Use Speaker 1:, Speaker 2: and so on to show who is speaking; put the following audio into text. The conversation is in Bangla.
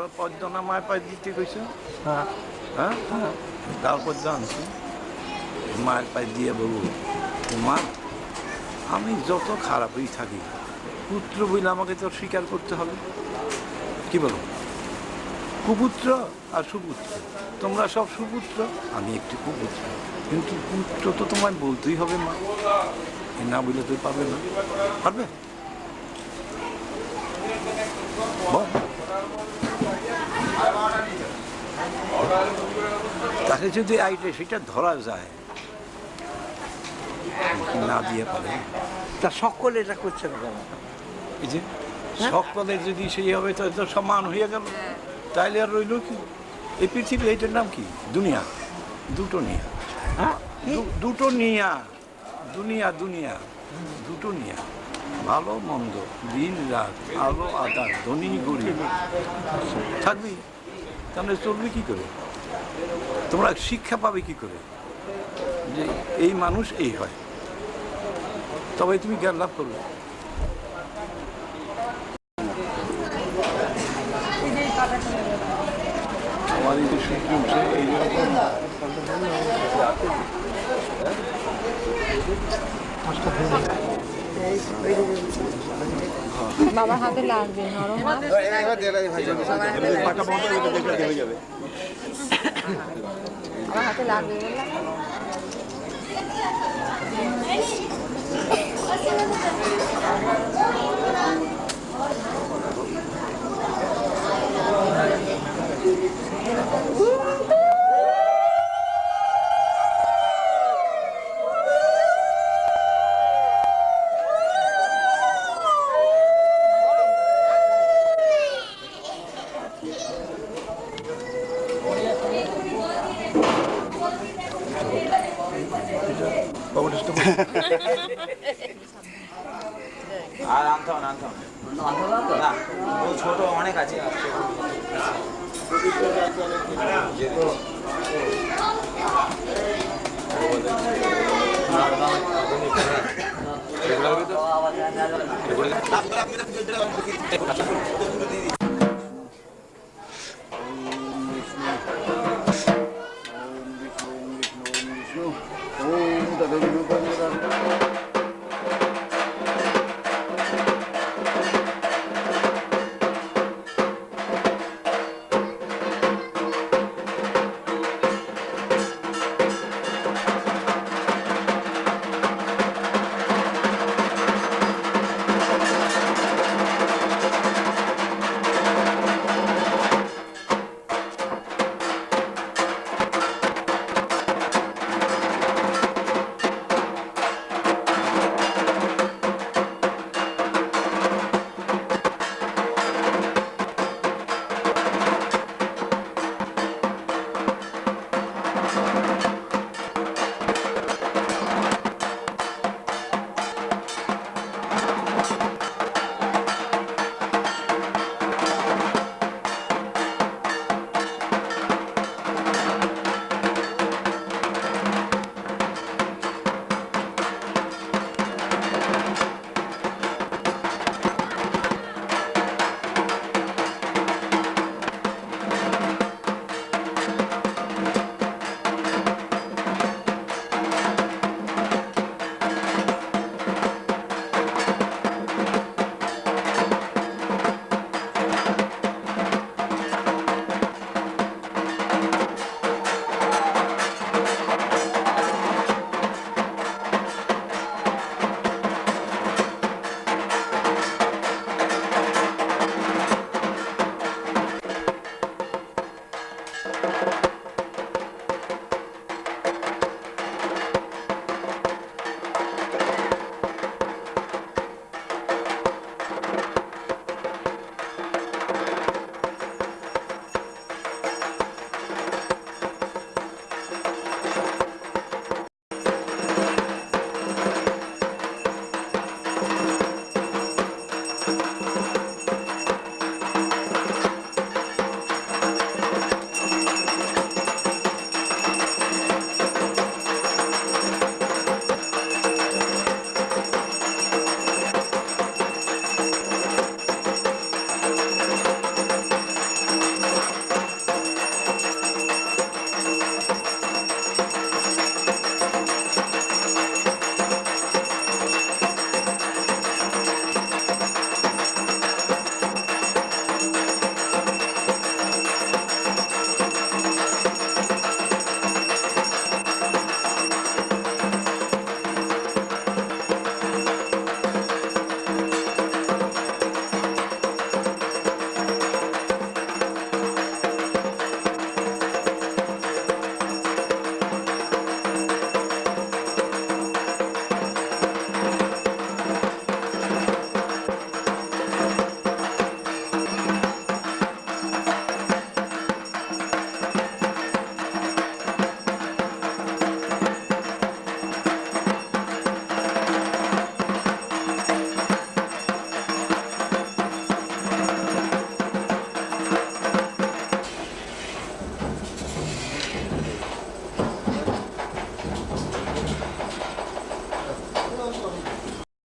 Speaker 1: না মায়ের পায়ে দিতে কইছো।
Speaker 2: হ্যাঁ।
Speaker 1: হ্যাঁ? তারপর জানছি মায়ের পায়ে দিয়ে বলব মা আমি যত খারাপই থাকি পুত্র বইলে আমাকে তো স্বীকার করতে হবে। কি বলো? কুপুত্র আর সুপুত্র। তোমরা সব সুপুত্র আমি একটি কুপুত্র। কিন্তু পুত্র তো তোমায় বলতেই হবে মা। না বলে তুই পাবে না। পারবে? তাকে যদি আইটে সেটা ধরা যায়। না দিয়ে পারে।
Speaker 2: তা সকলে এটা করছে না কেন?
Speaker 1: এই যে সকলের যদি সেই হবে তো তো সমান হয়ে গেল। তাইলে আর রইল কি? এই পৃথিবী এইটার নাম কি? দুনিয়া। দুটো নিয়া।
Speaker 2: হ্যাঁ?
Speaker 1: দুটো নিয়া। দুনিয়া দুনিয়া। দুটো নিয়া। ভালো মন্দ দিন রাত আলো আদার ধনী গরিব থাকবি? তাহলে চলবে কি করে? তোমরা শিক্ষা পাবে কি করে যে এই মানুষ এই হয় তবে তুমি জ্ঞান লাভ করবে আমার এই যে সূর্য উঠছে এই
Speaker 3: বাবার হাতে লাগবে নরম না আমার হাতে লাগবে বললাম
Speaker 4: আর আনতে হবে আনতে হবে না। ছোট অনেক আছে